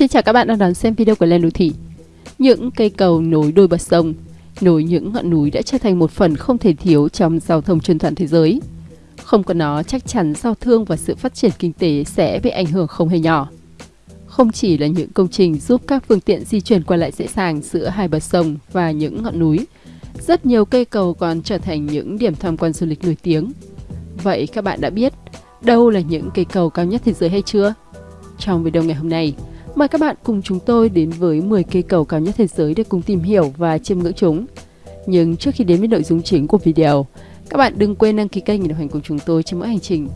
Xin chào các bạn đang đón xem video của Lên Đô Thị. Những cây cầu nối đôi bờ sông, nối những ngọn núi đã trở thành một phần không thể thiếu trong giao thông trên toàn thế giới. Không có nó, chắc chắn giao thương và sự phát triển kinh tế sẽ bị ảnh hưởng không hề nhỏ. Không chỉ là những công trình giúp các phương tiện di chuyển qua lại dễ dàng giữa hai bờ sông và những ngọn núi, rất nhiều cây cầu còn trở thành những điểm tham quan du lịch nổi tiếng. Vậy các bạn đã biết đâu là những cây cầu cao nhất thế giới hay chưa? Trong video ngày hôm nay, mời các bạn cùng chúng tôi đến với 10 cây cầu cao nhất thế giới để cùng tìm hiểu và chiêm ngưỡng chúng. Nhưng trước khi đến với nội dung chính của video, các bạn đừng quên đăng ký kênh để đồng hành cùng chúng tôi trên mỗi hành trình.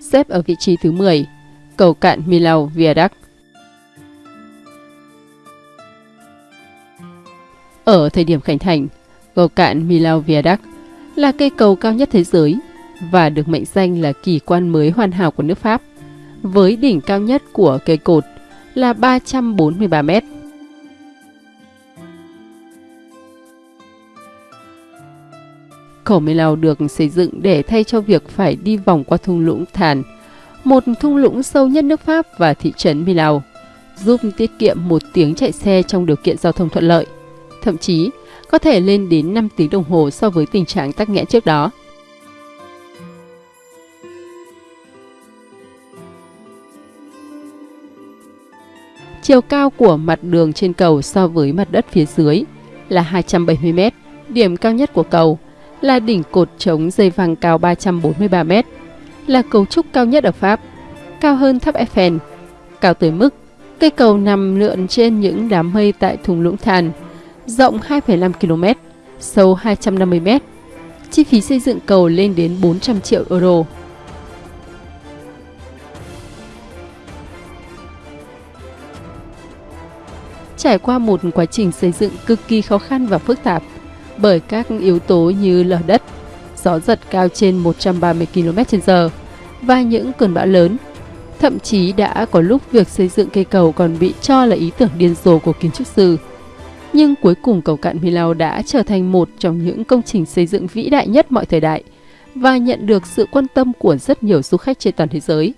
Xếp ở vị trí thứ 10, cầu cạn Milau Viaduct. Ở thời điểm khánh thành, cầu cạn Milau Viaduct là cây cầu cao nhất thế giới và được mệnh danh là kỳ quan mới hoàn hảo của nước Pháp, với đỉnh cao nhất của cây cột là 343 mét. Cầu Milau được xây dựng để thay cho việc phải đi vòng qua thung lũng Thàn, một thung lũng sâu nhất nước Pháp và thị trấn Milau, giúp tiết kiệm một tiếng chạy xe trong điều kiện giao thông thuận lợi thậm chí có thể lên đến 5 tiếng đồng hồ so với tình trạng tắc nghẽn trước đó. Chiều cao của mặt đường trên cầu so với mặt đất phía dưới là 270 m. Điểm cao nhất của cầu là đỉnh cột chống dây vàng cao 343 m, là cấu trúc cao nhất ở Pháp, cao hơn tháp Eiffel, cao tới mức cây cầu nằm lượn trên những đám mây tại thung lũng than rộng 2,5 km, sâu 250 m. Chi phí xây dựng cầu lên đến 400 triệu euro. Trải qua một quá trình xây dựng cực kỳ khó khăn và phức tạp bởi các yếu tố như lở đất, gió giật cao trên 130 km/h và những cơn bão lớn. Thậm chí đã có lúc việc xây dựng cây cầu còn bị cho là ý tưởng điên rồ của kiến trúc sư nhưng cuối cùng cầu cạn Milao đã trở thành một trong những công trình xây dựng vĩ đại nhất mọi thời đại và nhận được sự quan tâm của rất nhiều du khách trên toàn thế giới.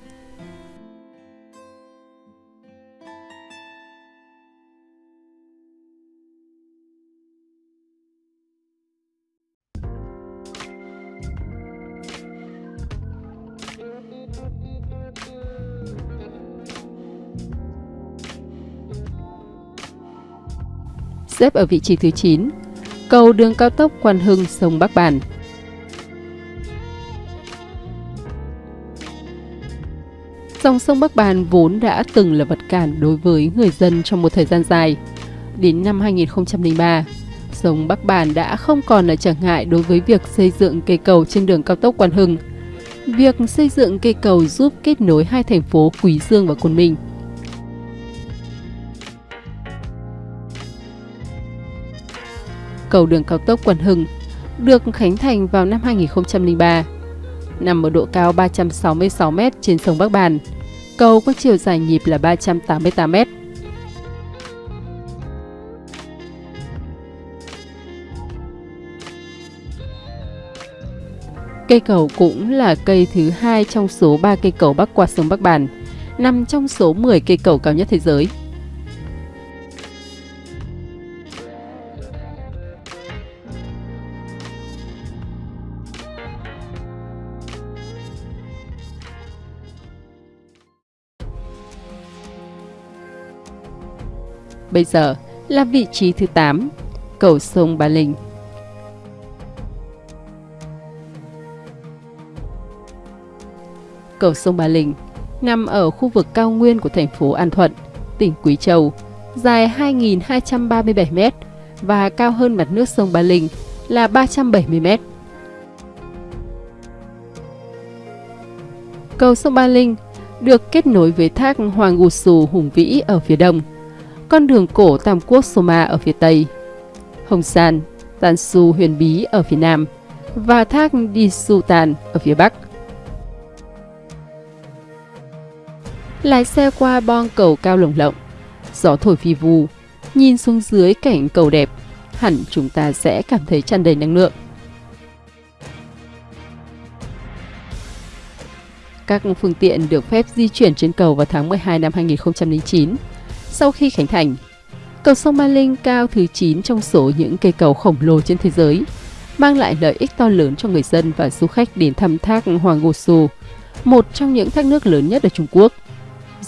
Xếp ở vị trí thứ 9, cầu đường cao tốc Quan Hưng sông Bắc Bản. Dòng sông Bắc Bàn vốn đã từng là vật cản đối với người dân trong một thời gian dài. Đến năm 2003, sông Bắc Bàn đã không còn là trở ngại đối với việc xây dựng cây cầu trên đường cao tốc Quan Hưng. Việc xây dựng cây cầu giúp kết nối hai thành phố Quý Dương và Côn Minh – cầu đường cao tốc Quần Hưng, được khánh thành vào năm 2003. Nằm ở độ cao 366 m trên sông Bắc Bàn, cầu có chiều dài nhịp là 388 m. Cây cầu cũng là cây thứ hai trong số 3 cây cầu bắc qua sông Bắc Bàn, nằm trong số 10 cây cầu cao nhất thế giới. Bây giờ là vị trí thứ 8, cầu sông Ba Linh. Cầu sông Ba Linh nằm ở khu vực cao nguyên của thành phố An Thuận, tỉnh Quý Châu, dài 2.237 m và cao hơn mặt nước sông Ba Linh là 370 m. Cầu sông Ba Linh được kết nối với thác Hoàng Gù Sù hùng vĩ ở phía đông con đường cổ Tam Quốc Soma ở phía Tây, Hồng San, Tan Su Huyền Bí ở phía Nam và thác Đi Su Tàn ở phía Bắc. Lái xe qua bon cầu cao lồng lộng, gió thổi phi vu, nhìn xuống dưới cảnh cầu đẹp, hẳn chúng ta sẽ cảm thấy tràn đầy năng lượng. Các phương tiện được phép di chuyển trên cầu vào tháng 12 năm 2009 sau khi khánh thành. Cầu sông Ba Linh cao thứ 9 trong số những cây cầu khổng lồ trên thế giới, mang lại lợi ích to lớn cho người dân và du khách đến thăm thác Hoàng Gô Su, một trong những thác nước lớn nhất ở Trung Quốc.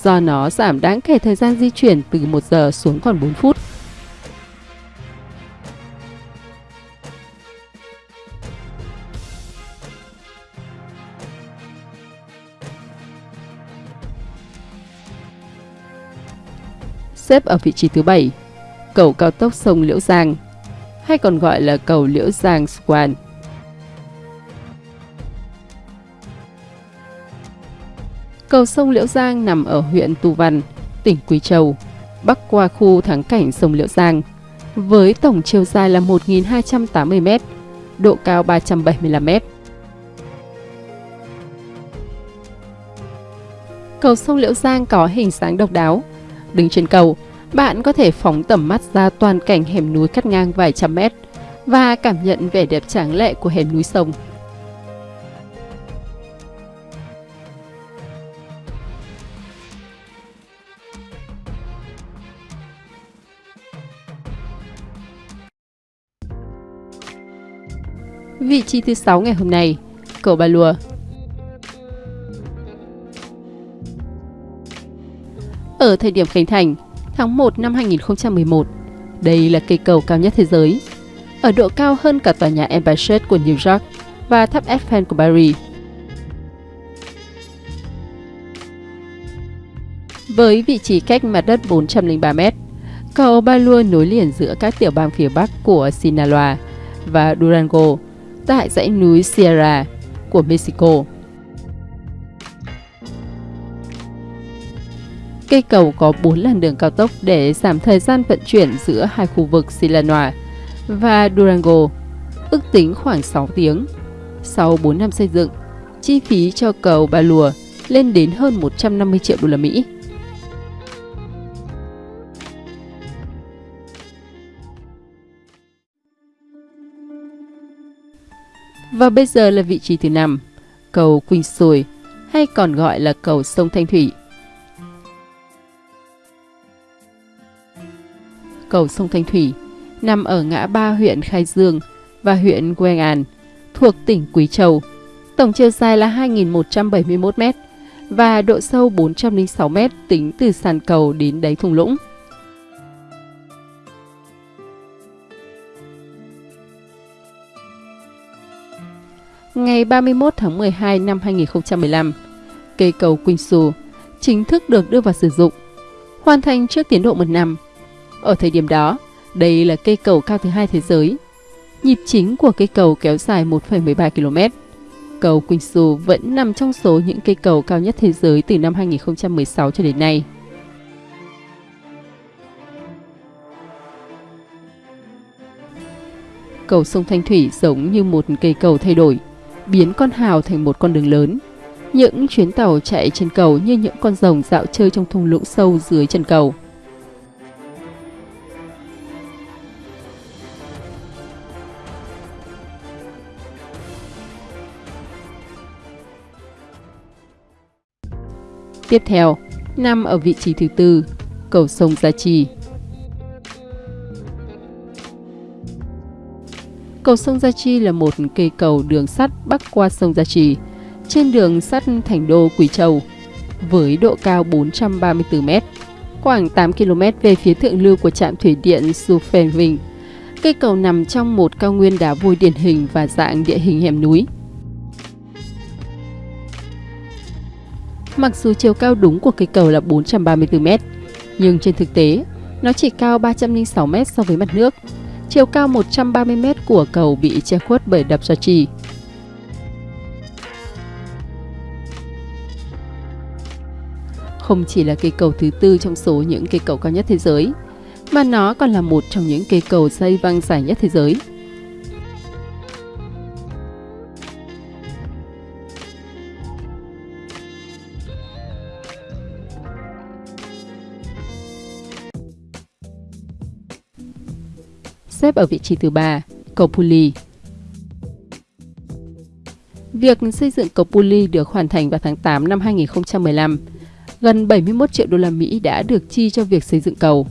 Do nó giảm đáng kể thời gian di chuyển từ 1 giờ xuống còn 4 phút. Xếp ở vị trí thứ 7, cầu cao tốc sông Liễu Giang, hay còn gọi là cầu Liễu Giang Swan. Cầu sông Liễu Giang nằm ở huyện Tu Văn, tỉnh Quý Châu, bắc qua khu thắng cảnh sông Liễu Giang, với tổng chiều dài là 1.280 m, độ cao 375 m. Cầu sông Liễu Giang có hình dáng độc đáo, Đứng trên cầu, bạn có thể phóng tầm mắt ra toàn cảnh hẻm núi cắt ngang vài trăm mét và cảm nhận vẻ đẹp tráng lệ của hẻm núi sông. Vị trí thứ 6 ngày hôm nay, cầu Ba Lùa Ở thời điểm khánh thành, tháng 1 năm 2011, đây là cây cầu cao nhất thế giới, ở độ cao hơn cả tòa nhà Empire State của New York và tháp Eiffel của Paris. Với vị trí cách mặt đất 403 m, cầu Balua nối liền giữa các tiểu bang phía bắc của Sinaloa và Durango tại dãy núi Sierra của Mexico. Cây cầu có 4 làn đường cao tốc để giảm thời gian vận chuyển giữa hai khu vực Silanoa và Durango, ước tính khoảng 6 tiếng. Sau 4 năm xây dựng, chi phí cho cầu Ba Lùa lên đến hơn 150 triệu đô la Mỹ. Và bây giờ là vị trí thứ 5, cầu Quỳnh Sùi hay còn gọi là cầu sông Thanh Thủy. Cầu sông Thanh Thủy, nằm ở ngã ba huyện Khai Dương và huyện Quang An, thuộc tỉnh Quý Châu. Tổng chiều dài là 2.171 m và độ sâu 406 m tính từ sàn cầu đến đáy thung lũng. Ngày 31 tháng 12 năm 2015, cây cầu Quỳnh Sù chính thức được đưa vào sử dụng, hoàn thành trước tiến độ một năm ở thời điểm đó, đây là cây cầu cao thứ hai thế giới. Nhịp chính của cây cầu kéo dài 1,13 km. Cầu Quỳnh vẫn nằm trong số những cây cầu cao nhất thế giới từ năm 2016 cho đến nay. Cầu sông Thanh Thủy giống như một cây cầu thay đổi, biến con hào thành một con đường lớn. Những chuyến tàu chạy trên cầu như những con rồng dạo chơi trong thung lũng sâu dưới chân cầu. Tiếp theo, nằm ở vị trí thứ tư, cầu sông Gia Trì. Cầu sông Gia Chi là một cây cầu đường sắt bắc qua sông Gia Trì, trên đường sắt thành đô quỳ Châu, với độ cao 434 m, khoảng 8 km về phía thượng lưu của trạm thủy điện Sufenving. Cây cầu nằm trong một cao nguyên đá vôi điển hình và dạng địa hình hẻm núi. Mặc dù chiều cao đúng của cây cầu là 434m, nhưng trên thực tế, nó chỉ cao 306m so với mặt nước. Chiều cao 130m của cầu bị che khuất bởi đập Gia Trì. Không chỉ là cây cầu thứ tư trong số những cây cầu cao nhất thế giới, mà nó còn là một trong những cây cầu dây văng dài nhất thế giới. Xếp ở vị trí thứ ba, cầu Puli. Việc xây dựng cầu Puli được hoàn thành vào tháng 8 năm 2015. Gần 71 triệu đô la Mỹ đã được chi cho việc xây dựng cầu.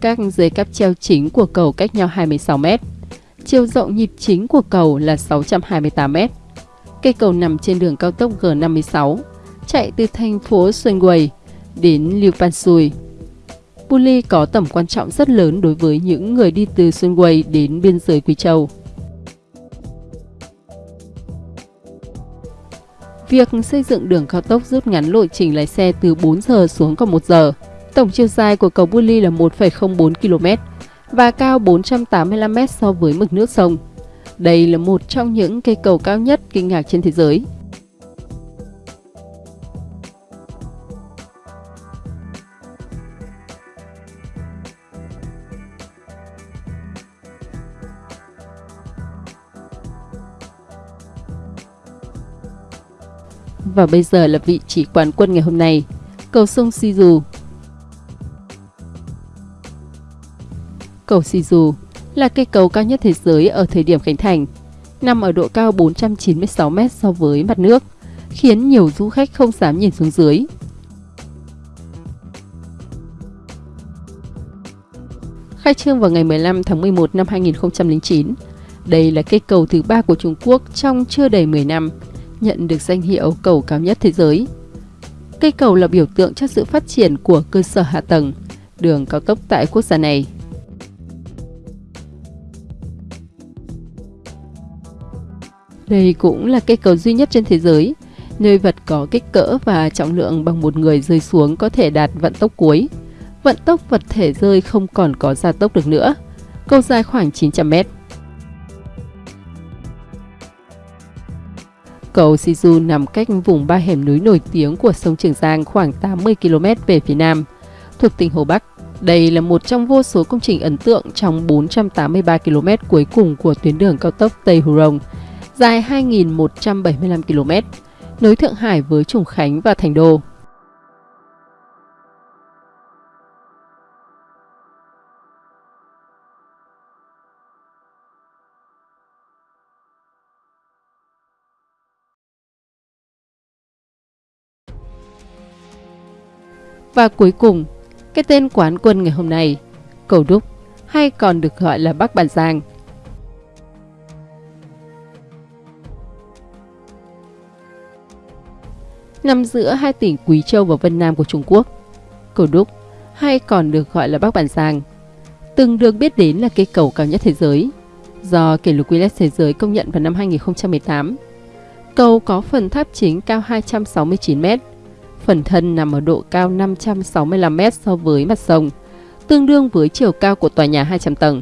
Các dây cáp treo chính của cầu cách nhau 26 mét. Chiều rộng nhịp chính của cầu là 628 mét. Cây cầu nằm trên đường cao tốc G56, chạy từ thành phố Sunway đến Liu Pansui. Puli có tầm quan trọng rất lớn đối với những người đi từ Sunway đến biên giới Quý Châu. Việc xây dựng đường cao tốc rút ngắn lộ trình lái xe từ 4 giờ xuống còn 1 giờ. Tổng chiều dài của cầu Buli là 1,04 km và cao 485 m so với mực nước sông. Đây là một trong những cây cầu cao nhất kinh ngạc trên thế giới. Và bây giờ là vị trí quán quân ngày hôm nay, cầu sông Sizu. Cầu Sizu là cây cầu cao nhất thế giới ở thời điểm khánh thành, nằm ở độ cao 496 m so với mặt nước, khiến nhiều du khách không dám nhìn xuống dưới. Khai trương vào ngày 15 tháng 11 năm 2009, đây là cây cầu thứ ba của Trung Quốc trong chưa đầy 10 năm, nhận được danh hiệu cầu cao nhất thế giới. Cây cầu là biểu tượng cho sự phát triển của cơ sở hạ tầng, đường cao tốc tại quốc gia này. Đây cũng là cây cầu duy nhất trên thế giới, nơi vật có kích cỡ và trọng lượng bằng một người rơi xuống có thể đạt vận tốc cuối. Vận tốc vật thể rơi không còn có gia tốc được nữa. Cầu dài khoảng 900 mét. Cầu Siju nằm cách vùng ba hẻm núi nổi tiếng của sông Trường Giang khoảng 80 km về phía nam, thuộc tỉnh Hồ Bắc. Đây là một trong vô số công trình ấn tượng trong 483 km cuối cùng của tuyến đường cao tốc Tây Hồ Rồng, dài 2.175 km, nối Thượng Hải với Trùng Khánh và Thành Đô. Và cuối cùng, cái tên quán quân ngày hôm nay, Cầu Đúc, hay còn được gọi là Bắc Bản Giang. Nằm giữa hai tỉnh Quý Châu và Vân Nam của Trung Quốc, Cầu Đúc, hay còn được gọi là Bắc Bản Giang, từng được biết đến là cây cầu cao nhất thế giới, do kỷ lục Guinness Thế giới công nhận vào năm 2018. Cầu có phần tháp chính cao 269 mét, Phần thân nằm ở độ cao 565 m so với mặt sông, tương đương với chiều cao của tòa nhà 200 tầng.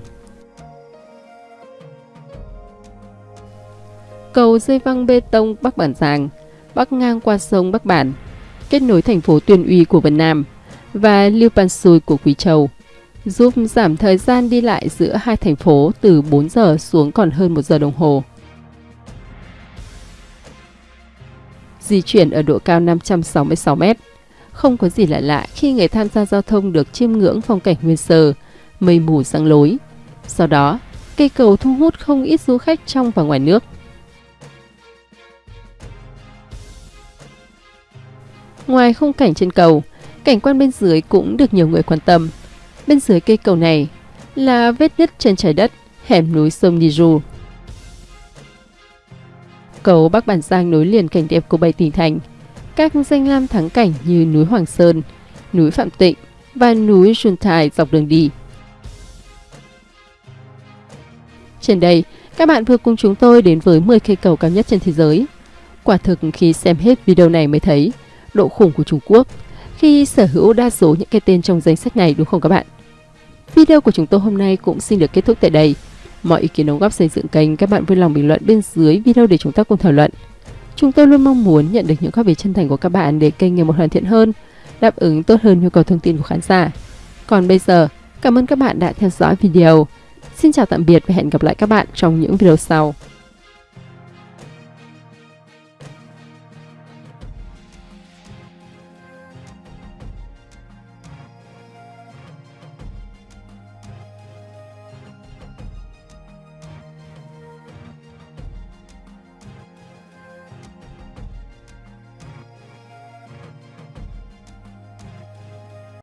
Cầu dây văng bê tông Bắc Bản Giàng bắc ngang qua sông Bắc Bản, kết nối thành phố Tuyên Uy của Vân Nam và Liêu Pan Sui của Quý Châu, giúp giảm thời gian đi lại giữa hai thành phố từ 4 giờ xuống còn hơn 1 giờ đồng hồ. Di chuyển ở độ cao 566 mét. Không có gì lạ lạ khi người tham gia giao thông được chiêm ngưỡng phong cảnh nguyên sơ, mây mù sáng lối. Sau đó, cây cầu thu hút không ít du khách trong và ngoài nước. Ngoài khung cảnh trên cầu, cảnh quan bên dưới cũng được nhiều người quan tâm. Bên dưới cây cầu này là vết nứt trên trái đất, hẻm núi sông Niju cầu Bắc Bản Giang nối liền cảnh đẹp của bảy tỉnh thành. Các danh lam thắng cảnh như núi Hoàng Sơn, núi Phạm Tịnh và núi xuân thải dọc đường đi. Trên đây, các bạn vừa cùng chúng tôi đến với 10 cây cầu cao nhất trên thế giới. Quả thực khi xem hết video này mới thấy độ khủng của Trung Quốc khi sở hữu đa số những cái tên trong danh sách này đúng không các bạn? Video của chúng tôi hôm nay cũng xin được kết thúc tại đây. Mọi ý kiến đóng góp xây dựng kênh các bạn vui lòng bình luận bên dưới video để chúng ta cùng thảo luận. Chúng tôi luôn mong muốn nhận được những góp ý chân thành của các bạn để kênh ngày một hoàn thiện hơn, đáp ứng tốt hơn nhu cầu thông tin của khán giả. Còn bây giờ, cảm ơn các bạn đã theo dõi video. Xin chào tạm biệt và hẹn gặp lại các bạn trong những video sau.